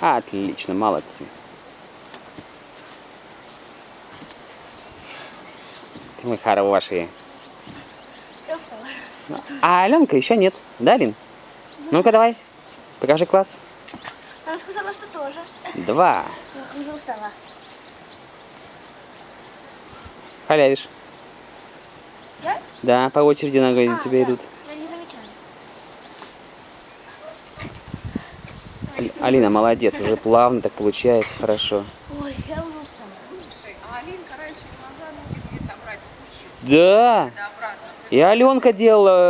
Отлично, молодцы. Мы хорошие. А Аленка еще нет. Да, Алин? Ну-ка давай. Покажи класс. Она сказала, что тоже. Два. Ну, Уже устала. Халявишь. Я? Да, по очереди на А, тебя да. идут. Я не замечаю. Ал- Алина, молодец, уже плавно так получается, хорошо. Ой, я. Слушай, а Алинка раньше не могла ноги где-то брать Да, и Аленка делала